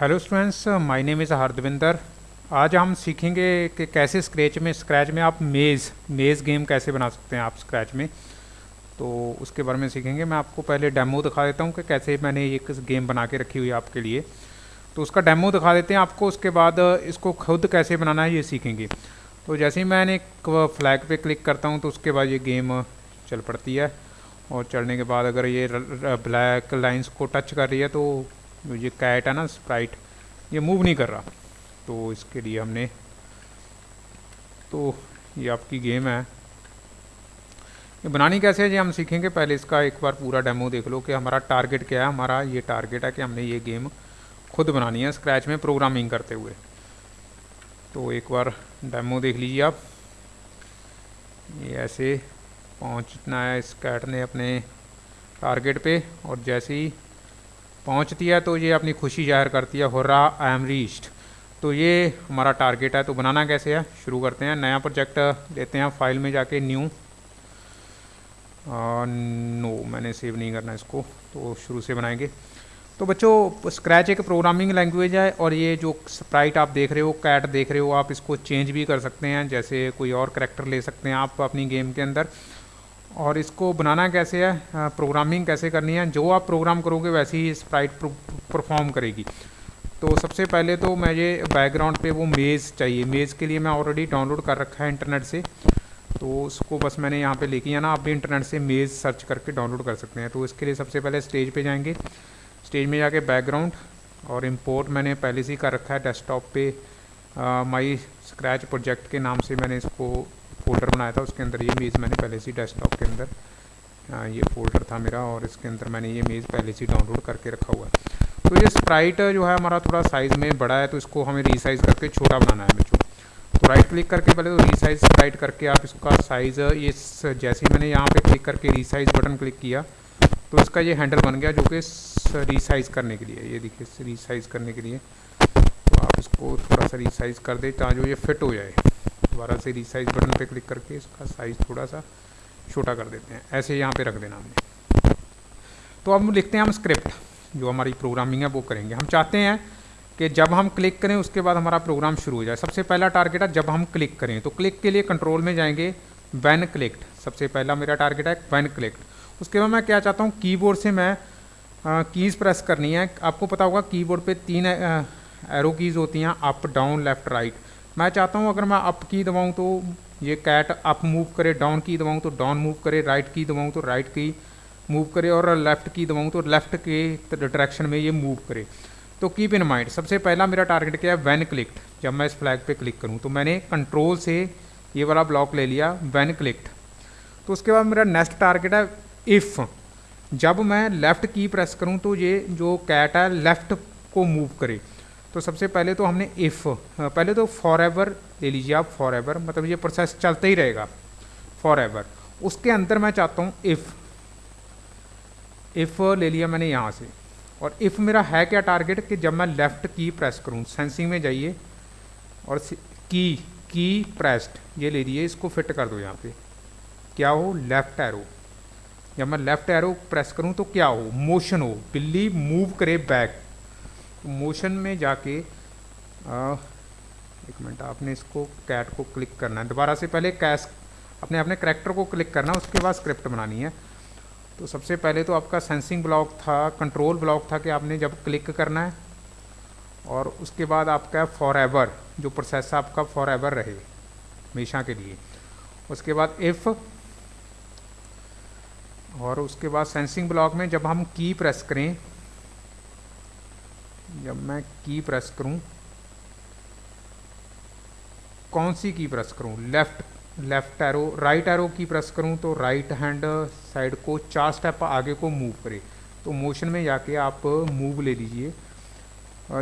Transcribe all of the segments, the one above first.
Hello students my name is Hardavinder आज हम सीखेंगे कि कैसे स्क्रैच में स्क्रैच में आप मेज़ मेज़ गेम कैसे बना सकते हैं आप स्क्रैच में। तो उसके बारे में सीखेंगे। मैं आपको पहले डेमो दिखा देता हूँ कि कैसे मैंने एक गेम बना के रखी हुई है आपके लिए। तो उसका डेमो दिखा देते हैं आपको, उसके बाद इसको खुद कैसे बनाना है ये सीखेंगे। तो जैसे ही मैंने फ्लैग पर क्लिक करता हूँ तो उसके बाद ये गेम चल पड़ती है। और चलने के बाद अगर ये ब्लैक लाइंस को टच कर रही है तो ये कैट है ना स्प्राइट ये मूव नहीं कर रहा। तो इसके लिए हमने तो ये आपकी गेम है। ये बनानी कैसे है ये हम सीखेंगे पहले इसका एक बार पूरा डेमो देख लो कि हमारा टारगेट क्या है, हमारा ये टारगेट है कि हमने ये गेम खुद बनानी है स्क्रैच में प्रोग्रामिंग करते हुए। तो एक बार डेमो देख लीजिए आप। ये ऐसे पहुँचना है इस कैट ने अपने टारगेट पे और जैसे ही पहुँचती है तो ये अपनी खुशी ज़ाहिर करती है हो रहा आई एम रीच्ड तो ये हमारा टारगेट है। तो बनाना कैसे है? शुरू करते हैं। नया प्रोजेक्ट लेते हैं। फ़ाइल में जाके न्यू नो मैंने सेव नहीं करना इसको। तो शुरू से बनाएँगे। तो बच्चों स्क्रैच एक प्रोग्रामिंग लैंग्वेज है और ये जो स्प्राइट आप देख रहे हो कैट देख रहे हो, आप इसको चेंज भी कर सकते हैं। जैसे कोई और करेक्टर ले सकते हैं आप अपनी गेम के अंदर। और इसको बनाना कैसे है प्रोग्रामिंग कैसे करनी है, जो आप प्रोग्राम करोगे वैसे ही स्प्राइट परफॉर्म करेगी। तो सबसे पहले तो मुझे बैकग्राउंड पे वो मेज़ चाहिए। मेज़ के लिए मैं ऑलरेडी डाउनलोड कर रखा है इंटरनेट से। तो उसको बस मैंने यहाँ पे लेके आना आप भी इंटरनेट से मेज़ सर्च करके डाउनलोड कर सकते हैं। तो इसके लिए सबसे पहले स्टेज पे जाएँगे। स्टेज में जाके बैकग्राउंड और इम्पोर्ट मैंने पहले से ही कर रखा है डेस्कटॉप पे। माई स्क्रैच प्रोजेक्ट के नाम से मैंने इसको फोल्डर बनाया था उसके अंदर ये मेज़ मैंने पहले से डेस्कटॉप के अंदर आ, ये फोल्डर था मेरा और इसके अंदर मैंने ये मेज़ पहले से डाउनलोड करके रखा हुआ है। तो ये स्प्राइट जो है हमारा थोड़ा साइज़ में बड़ा है तो इसको हमें रीसाइज़ करके छोटा बनाना है बच्चों। तो राइट क्लिक करके पहले तो रीसाइज स्प्राइट करके आप इसका साइज़ ये जैसे ही मैंने यहाँ पे क्लिक करके रीसाइज बटन क्लिक किया तो इसका ये हैंडल बन गया जो कि रीसाइज करने के लिए ये देखिए रीसाइज करने के लिए। तो आप इसको थोड़ा सा रीसाइज कर दें ताकि ये फिट हो जाए। दोबारा से रिसाइज बटन पे क्लिक करके इसका साइज़ थोड़ा सा छोटा कर देते हैं। ऐसे यहाँ पे रख देना हमने। तो अब लिखते हैं हम स्क्रिप्ट जो हमारी प्रोग्रामिंग है, वो करेंगे। हम चाहते हैं कि जब हम क्लिक करें, उसके बाद हमारा प्रोग्राम शुरू हो जाए। सबसे पहला टारगेट है जब हम क्लिक करें। तो क्लिक के लिए कंट्रोल में जाएँगे वैन क्लिक्ड सबसे पहला मेरा टारगेट है वैन क्लिक्ड उसके बाद मैं क्या चाहता हूँ कीबोर्ड से मैं कीज़ प्रेस करनी है। आपको पता होगा कीबोर्ड पे तीन एरो कीज़ होती हैं अप डाउन लेफ़्ट राइट मैं चाहता हूँ, अगर मैं अप की दबाऊँ तो ये कैट अप मूव करे डाउन की दबाऊँ तो डाउन मूव करे राइट की दबाऊँ तो राइट की मूव करे और लेफ़्ट की दबाऊँ तो लेफ़्ट के डायरेक्शन में ये मूव करे। तो कीप इन माइंड सबसे पहला मेरा टारगेट क्या है? वैन क्लिक्ड जब मैं इस फ्लैग पे क्लिक करूँ तो मैंने कंट्रोल से ये वाला ब्लॉक ले लिया वैन क्लिक्ड तो उसके बाद मेरा नेक्स्ट टारगेट है इफ़ जब मैं लेफ़्ट की प्रेस करूँ तो ये जो कैट है लेफ़्ट को मूव करे। तो सबसे पहले तो हमने इफ़ पहले तो फॉर एवर ले लीजिए आप फॉर एवर मतलब ये प्रोसेस चलता ही रहेगा फॉर एवर उसके अंदर मैं चाहता हूँ इफ़ इफ़ ले लिया मैंने यहाँ से। और इफ़ मेरा है क्या टारगेट कि जब मैं लेफ़्ट की प्रेस करूँ सेंसिंग में जाइए, और की की प्रेस्ड ये ले लीजिए, इसको फिट कर दो यहाँ पे। क्या हो? लेफ़्ट एरो जब मैं लेफ़्ट एरो प्रेस करूँ तो क्या हो? मोशन हो। बिल्ली मूव करे बैक मोशन में जाके आ, एक मिनट आपने इसको कैट को क्लिक करना है। दोबारा से पहले कैश अपने अपने करेक्टर को क्लिक करना उसके बाद स्क्रिप्ट बनानी है। तो सबसे पहले तो आपका सेंसिंग ब्लॉक था कंट्रोल ब्लॉक था कि आपने जब क्लिक करना है और उसके बाद आपका फॉर एवर जो प्रोसेस आपका फॉर एवर रहे हमेशा के लिए। उसके बाद इफ़ और उसके बाद सेंसिंग ब्लॉक में जब हम की प्रेस करें जब मैं की प्रेस करूँ? कौन सी की प्रेस करूँ? Left left arrow right arrow key press करूँ तो राइट हैंड साइड को चार स्टेप आगे को मूव करे। तो मोशन में जाके आप मूव ले लीजिए।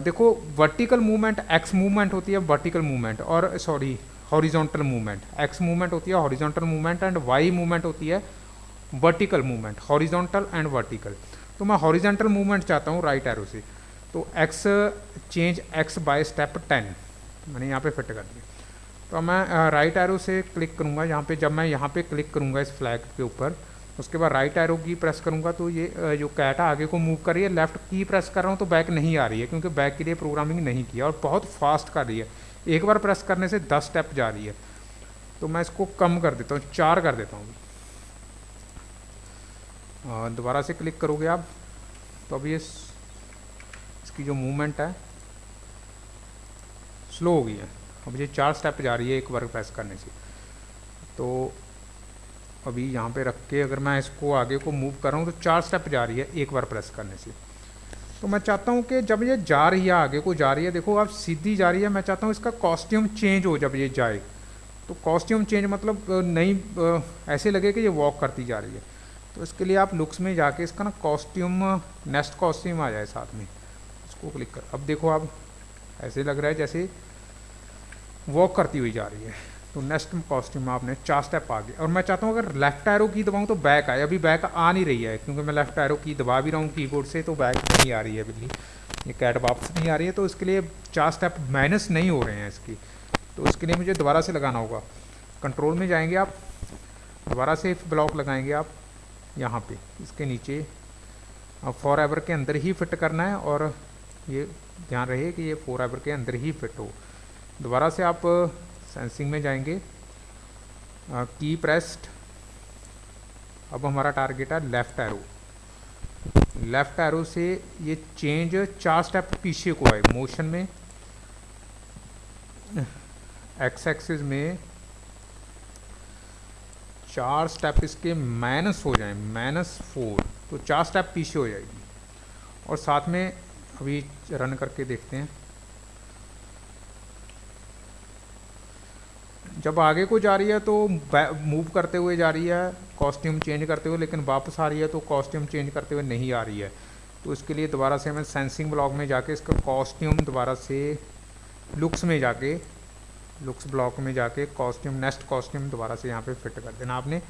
देखो वर्टिकल मूवमेंट एक्स मूवमेंट होती है वर्टिकल मूवमेंट और sorry horizontal movement X movement होती है horizontal movement and Y movement होती है vertical movement horizontal and vertical तो मैं हॉरिजॉन्टल मूवमेंट चाहता हूँ राइट एरो से। तो x change x by step ten मैंने यहाँ पे फिट कर दिया। तो मैं राइट एरो से क्लिक करूँगा यहाँ पे, जब मैं यहाँ पे क्लिक करूँगा इस फ्लैग के ऊपर, उसके बाद राइट एरो की प्रेस करूँगा तो ये जो कैट आगे को मूव कर रही है लेफ़्ट की प्रेस कर रहा हूँ तो बैक नहीं आ रही है, क्योंकि बैक के लिए प्रोग्रामिंग नहीं किया और बहुत फास्ट कर रही है। एक बार प्रेस करने से दस स्टेप जा रही है। तो मैं इसको कम कर देता हूँ, चार कर देता हूँ। दोबारा से क्लिक करोगे आप तो अभी इस इसकी जो मूवमेंट है स्लो हो गई है। अब ये चार स्टेप जा रही है एक बार प्रेस करने से। तो अभी यहाँ पे रख के अगर मैं इसको आगे को मूव कर रहा हूँ तो चार स्टेप जा रही है एक बार प्रेस करने से। तो मैं चाहता हूँ कि जब ये जा रही है, आगे को जा रही है, देखो आप सीधी जा रही है, मैं चाहता हूँ इसका कॉस्ट्यूम चेंज हो जब ये जाए। तो कॉस्ट्यूम चेंज मतलब नहीं ऐसे लगे कि ये वॉक करती जा रही है। तो इसके लिए आप लुक्स में जाके इसका ना कॉस्ट्यूम नेक्स्ट कॉस्ट्यूम आ जाए साथ में। इसको क्लिक कर। अब देखो आप, ऐसे लग रहा है जैसे वॉक करती हुई जा रही है। तो नेक्स्ट कॉस्ट्यूम आपने चार स्टेप आ गए। और मैं चाहता हूँ अगर लेफ़्ट एरो की दबाऊँ तो बैक आए। अभी बैक आ नहीं रही है, क्योंकि मैं लेफ़्ट एरो की दबा भी रहा हूँ कीबोर्ड से तो बैक नहीं आ रही है बिल्ली। ये कैट वापस नहीं आ रही है तो इसके लिए चार स्टेप माइनस नहीं हो रहे हैं इसकी। तो इसके लिए मुझे दोबारा से लगाना होगा। कंट्रोल में जाएँगे आप। दोबारा से ब्लॉक लगाएँगे आप, यहाँ पे। इसके नीचे। फॉर एवर के अंदर ही फिट करना है और ये ध्यान रहे कि ये फोर एवर के अंदर ही फिट हो। दोबारा से आप सेंसिंग में जाएँगे। की प्रेस्ड अब हमारा टारगेट है लेफ़्ट एरो लेफ़्ट एरो से ये चेंज चार स्टेप पीछे को आए मोशन में एक्स एक्सिस में चार स्टेप इसके माइनस हो जाए माइनस फोर तो चार स्टेप पीछे हो जाएगी। और साथ में अभी रन करके देखते हैं। जब आगे को जा रही है तो मूव करते हुए जा रही है कॉस्ट्यूम चेंज करते हुए, लेकिन वापस आ रही है तो कॉस्ट्यूम चेंज करते हुए नहीं आ रही है। तो इसके लिए दोबारा से हमें सेंसिंग ब्लॉक में जाके इसका कॉस्ट्यूम दोबारा से लुक्स में जाके लुक्स ब्लॉक में जाके कॉस्ट्यूम नेक्स्ट कॉस्ट्यूम दोबारा से यहाँ पे फिट कर देना आपने।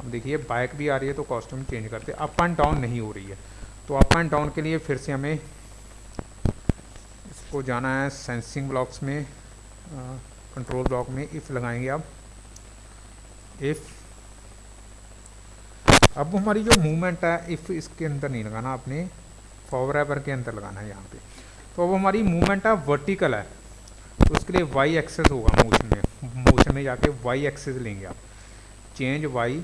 अब देखिए बाइक भी आ रही है तो कॉस्ट्यूम चेंज करते अप एंड डाउन नहीं हो रही है। तो अप एंड डाउन के लिए फिर से हमें इसको जाना है सेंसिंग ब्लॉक्स में कंट्रोल ब्लॉक में इफ़ लगाएँगे आप। इफ़ अब हमारी जो मूवमेंट है इफ़ इसके अंदर नहीं लगाना आपने फॉरएवर के अंदर लगाना है यहाँ पे। तो अब हमारी मूवमेंट है वर्टिकल है तो उसके लिए वाई एक्सेस होगा मोशन में। मोशन में जाके वाई एक्सेस लेंगे आप। Change Y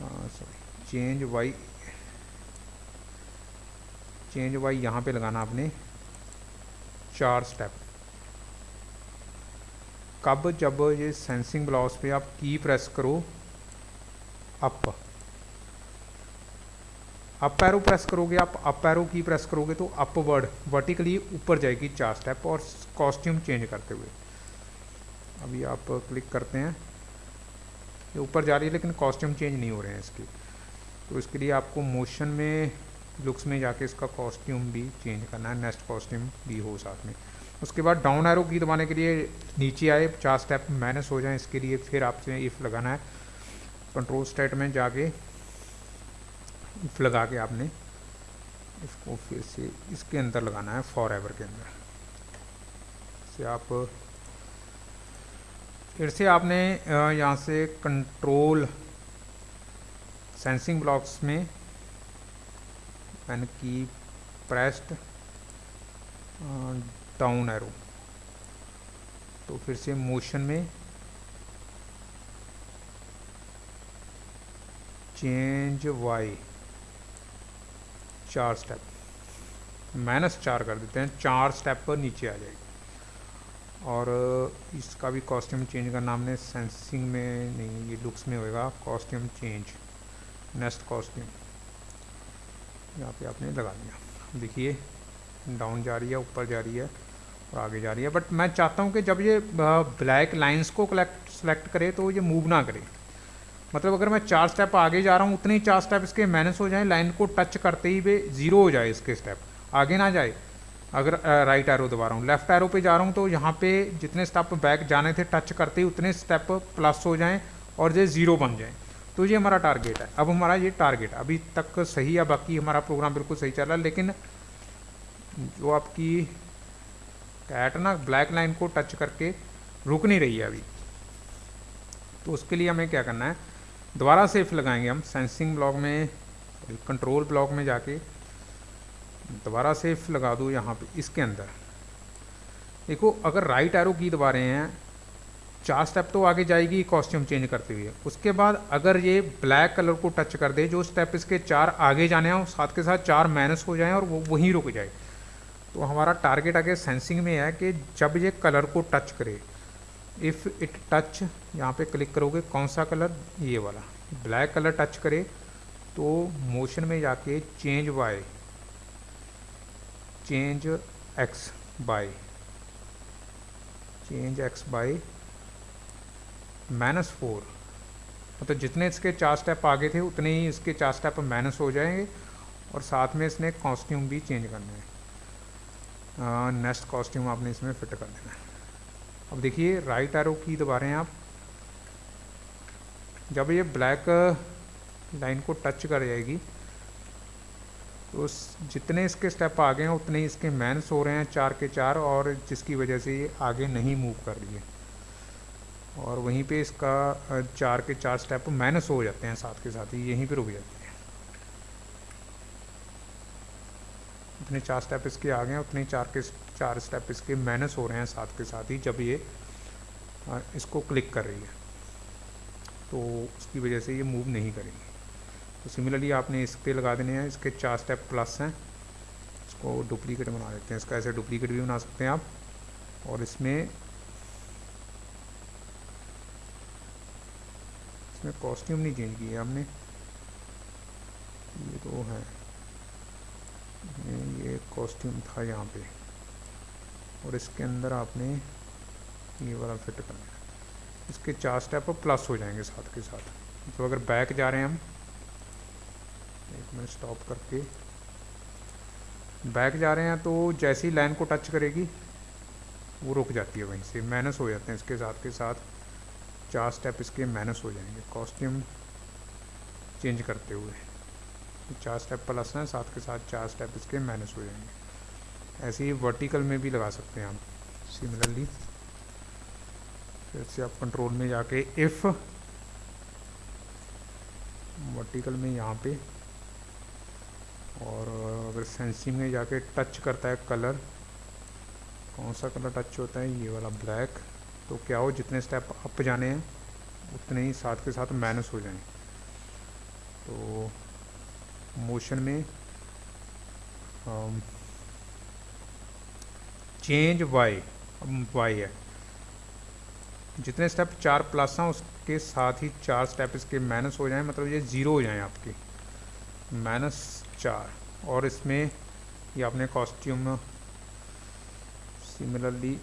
sorry change Y change Y यहाँ पे लगाना आपने। चार स्टेप कब जब ये सेंसिंग ब्लॉक्स पे आप की प्रेस करो अप अप एरो प्रेस करोगे, आप अप एरो की प्रेस करोगे तो अपवर्ड वर्टिकली ऊपर जाएगी चार स्टेप और कॉस्ट्यूम चेंज करते हुए. अभी आप क्लिक करते हैं. ये ऊपर जा रही है लेकिन कॉस्ट्यूम चेंज नहीं हो रहे हैं इसके. तो इसके लिए आपको मोशन में लुक्स में जाके इसका कॉस्ट्यूम भी चेंज करना है नेक्स्ट कॉस्ट्यूम भी हो साथ में। उसके बाद डाउन एरो की दबाने के लिए नीचे आए, चार स्टेप माइनस हो जाए, इसके लिए फिर आपसे इफ़ लगाना है। कंट्रोल स्टेट में जाके इफ़ लगा के आपने इसको फिर से इसके अंदर लगाना है फॉर एवर के अंदर। से आप, फिर से आपने यहाँ से कंट्रोल सेंसिंग ब्लॉक्स में पेन की प्रेस्ड डाउन एरो तो फिर से मोशन में चेंज वाई चार स्टेप माइनस चार कर देते हैं, चार स्टेप पर नीचे आ जाएगी। और इसका भी कॉस्ट्यूम चेंज करना हमने सेंसिंग में नहीं, ये लुक्स में होएगा कॉस्ट्यूम चेंज नेक्स्ट कॉस्ट्यूम यहाँ पे आपने लगा दिया। देखिए डाउन जा रही है, ऊपर जा रही है और आगे जा रही है। बट मैं चाहता हूँ कि जब ये ब्लैक लाइंस को कलेक्ट सेलेक्ट करे तो ये मूव ना करे। मतलब अगर मैं चार स्टेप आगे जा रहा हूँ, उतने ही चार स्टेप इसके माइनस हो जाए लाइन को टच करते ही वे ज़ीरो हो जाए इसके स्टेप आगे ना जाए। अगर राइट एरो दबा रहा हूँ। लेफ़्ट एरो पे जा रहा हूँ तो यहाँ पे जितने स्टेप बैक जाने थे टच करते ही उतने स्टेप प्लस हो जाएँ और ये ज़ीरो बन जाए। तो ये हमारा टारगेट है। अब हमारा ये टारगेट अभी तक सही है बाकी हमारा प्रोग्राम बिल्कुल सही चल रहा है, लेकिन जो आपकी कैट ना ब्लैक लाइन को टच करके रुक नहीं रही है अभी। तो उसके लिए हमें क्या करना है? दोबारा से इफ़ लगाएँगे हम सेंसिंग ब्लॉक में कंट्रोल ब्लॉक में जाके दोबारा से इफ़ लगा दो यहाँ पे, इसके अंदर। देखो, अगर राइट एरो की दबा रहे हैं चार स्टेप तो आगे जाएगी कॉस्ट्यूम चेंज करते हुए। उसके बाद अगर ये ब्लैक कलर को टच कर दे, जो स्टेप इसके चार आगे जाने हैं, साथ के साथ चार माइनस हो जाएँ और वो वहीं रुक जाए। तो हमारा टारगेट आगे सेंसिंग में है कि जब ये कलर को टच करे इफ़ इट टच यहाँ पे क्लिक करोगे, कौन सा कलर ये वाला। ब्लैक कलर टच करे तो मोशन में जाके change by change X by change X by minus four. मतलब जितने इसके चार स्टेप आगे थे, उतने ही इसके चार स्टेप माइनस हो जाएँगे और साथ में इसने कॉस्ट्यूम भी चेंज करना है। नेक्स्ट कॉस्ट्यूम आपने इसमें फिट कर देना है। अब देखिए राइट एरो की दबा रहे हैं आप। जब ये ब्लैक लाइन को टच कर जाएगी तो जितने इसके स्टेप आगे हैं, उतने ही इसके मैनस हो रहे हैं चार के चार और जिसकी वजह से ये आगे नहीं मूव कर रही है। और वहीं पे इसका चार के चार स्टेप माइनस हो जाते हैं साथ के साथ ही, यहीं पे रुक जाते हैं। उतने चार स्टेप इसके आ गए हैं, उतने चार के, चार स्टेप इसके माइनस हो रहे हैं साथ के साथ ही, जब ये इसको क्लिक कर रही है। तो उसकी वजह से ये मूव नहीं करेंगे। तो सिमिलरली आपने इस पर लगा देने हैं, इसके चार स्टेप प्लस हैं। इसको डुप्लीकेट बना देते हैं, इसका ऐसे डुप्लीकेट भी बना सकते हैं आप। और इसमें इसमें कॉस्ट्यूम नहीं चेंज किया हमने। ये तो है। ये कॉस्ट्यूम था यहाँ पे। और इसके अंदर आपने ये वाला फिट करना है इसके चार स्टेप प्लस हो जाएँगे साथ के साथ। तो अगर बैक जा रहे हैं हम, एक मिनट स्टॉप करके। बैक जा रहे हैं तो जैसी लाइन को टच करेगी, वो रुक जाती है वहीं से। माइनस हो जाते हैं इसके साथ के साथ। चार स्टेप इसके माइनस हो जाएँगे। कॉस्ट्यूम चेंज करते हुए। चार स्टेप प्लस हैं, साथ के साथ चार स्टेप इसके माइनस हो जाएँगे। ऐसे ही वर्टिकल में भी लगा सकते हैं आप। सिमिलरली फिर से आप कंट्रोल में जाके इफ़ वर्टिकल में यहाँ पे, और अगर सेंसिंग में जाके टच करता है कलर कौन सा कलर टच होता है? ये वाला ब्लैक तो क्या हो, जितने स्टेप अप जाने हैं, उतने ही साथ के साथ माइनस हो जाएँ तो मोशन में चेंज वाई वाई है। जितने स्टेप चार प्लस हैं, उसके साथ ही चार स्टेप इसके माइनस हो जाएँ मतलब ये ज़ीरो हो जाएँ आपके। माइनस चार। और इसमें, ये आपने कॉस्ट्यूम सिमिलरली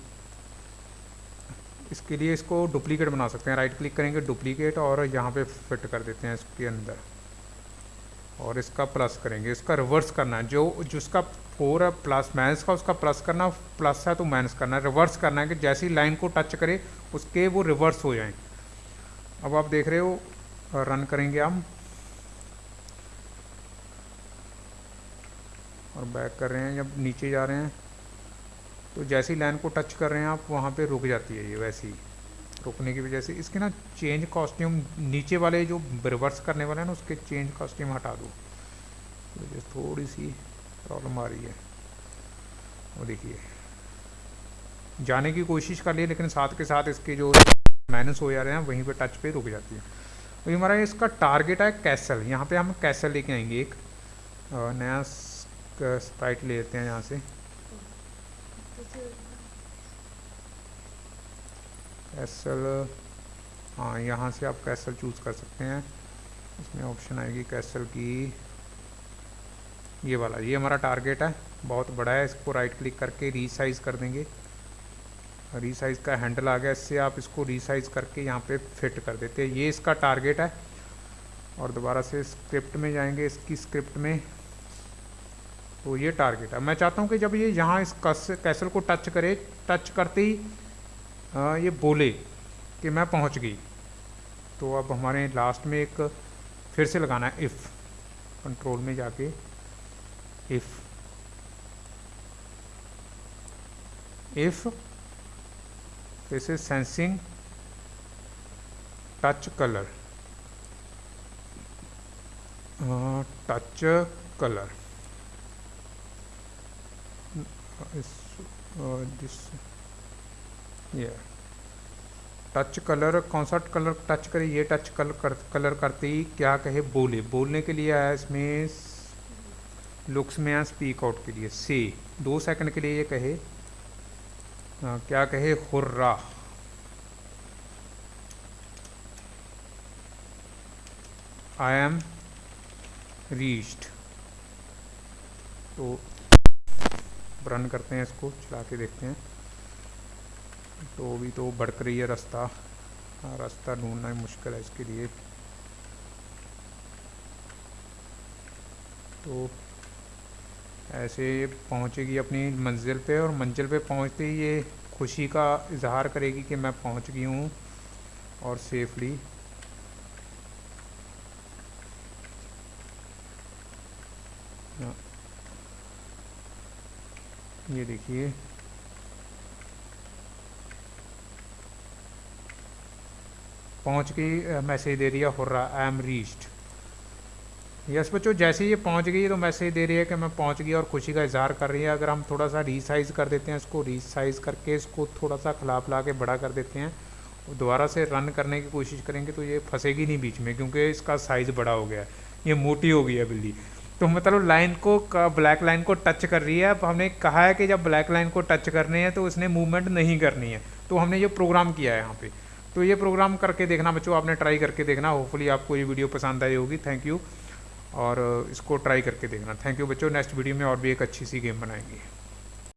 इसके लिए इसको डुप्लीकेट बना सकते हैं। राइट क्लिक करेंगे डुप्लीकेट और यहाँ पे फिट कर देते हैं इसके अंदर। और इसका प्लस करेंगे। इसका रिवर्स करना है। जो, जिसका फोर है प्लस माइनस का, उसका प्लस करना प्लस है तो माइनस करना है। रिवर्स करना है कि जैसी लाइन को टच करे, उसके वो रिवर्स हो जाएँ। अब आप देख रहे हो रन करेंगे हम। और बैक कर रहे हैं, जब नीचे जा रहे हैं। तो जैसी लाइन को टच कर रहे हैं आप, वहाँ पे रुक जाती है ये, वैसी। रुकने की वजह से। इसके ना चेंज कॉस्ट्यूम नीचे वाले जो रिवर्स करने वाले हैं ना, उसके चेंज कॉस्ट्यूम हटा दो। तो थोड़ी सी प्रॉब्लम आ रही है। वो देखिए। जाने की कोशिश कर लिए लेकिन साथ के साथ इसके जो माइनस हो जा रहे हैं, वहीं पे टच पे रुक जाती है। तो हमारा इसका टारगेट है कैसल यहाँ पे हम कैसल लेके आएँगे एक। नया स्प्राइट ले लेते हैं यहाँ से। कैसल हाँ यहाँ से आप कैसल चूज़ कर सकते हैं। इसमें ऑप्शन आएगी कैसल की। ये वाला, ये हमारा टारगेट है। बहुत बड़ा है, इसको राइट क्लिक करके रीसाइज़ कर देंगे। रीसाइज़ का हैंडल आ गया, इससे आप इसको रीसाइज़ करके यहाँ पे फिट कर देते हैं। ये इसका टारगेट है। और दोबारा से स्क्रिप्ट में जाएँगे, इसकी स्क्रिप्ट में। तो ये टारगेट है। मैं चाहता हूँ कि जब ये यहाँ इस कैसल को टच करे टच करते ही आ, ये बोले कि मैं पहुँच गई। तो अब हमारे लास्ट में एक फिर से लगाना है इफ़ कंट्रोल में जाके if if this is sensing touch colour touch colour ये टच कलर कौन सा कलर टच करे ये टच कलर कर, कलर करते ही क्या कहे? बोले। बोलने के लिए आया इसमें लुक्स में आया स्पीक आउट के लिए। से दो सेकंड के लिए ये कहे। आ, क्या कहे? हुर्रा। आई एम रीच्ड तो रन करते हैं इसको चला के देखते हैं। तो अभी तो भड़क रही है रास्ता। हाँ, रास्ता ढूंढना ही मुश्किल है इसके लिए। तो ऐसे पहुंचेगी अपनी मंजिल पे और मंजिल पे पहुँचते ही ये खुशी का इजहार करेगी कि मैं पहुँच गई हूँ और सेफली हाँ। ये देखिए। पहुँच गई मैसेज दे रही है, hurrah I am reached yes बच्चों, जैसे ये पहुँच गई तो मैसेज दे रही है कि मैं पहुँच गई और खुशी का इजहार कर रही है। अगर हम थोड़ा सा रीसाइज़ कर देते हैं इसको रीसाइज़ करके इसको थोड़ा सा खिला पिला के बड़ा कर देते हैं, दोबारा से रन करने की कोशिश करेंगे तो ये फंसेगी नहीं बीच में, क्योंकि इसका साइज़ बड़ा हो गया है। ये मोटी हो गई है बिल्ली। तो मतलब लाइन को ब्लैक लाइन को टच कर रही है। अब हमने कहा है कि जब ब्लैक लाइन को टच करने हैं तो उसने मूवमेंट नहीं करनी है। तो हमने ये प्रोग्राम किया है यहाँ पे। तो ये प्रोग्राम करके देखना बच्चों, आपने ट्राई करके देखना। होपफुली आपको ये वीडियो पसंद आई होगी। थैंक यू और, इसको ट्राई करके देखना। थैंक यू बच्चों। नेक्स्ट वीडियो में और भी एक अच्छी सी गेम बनाएँगे।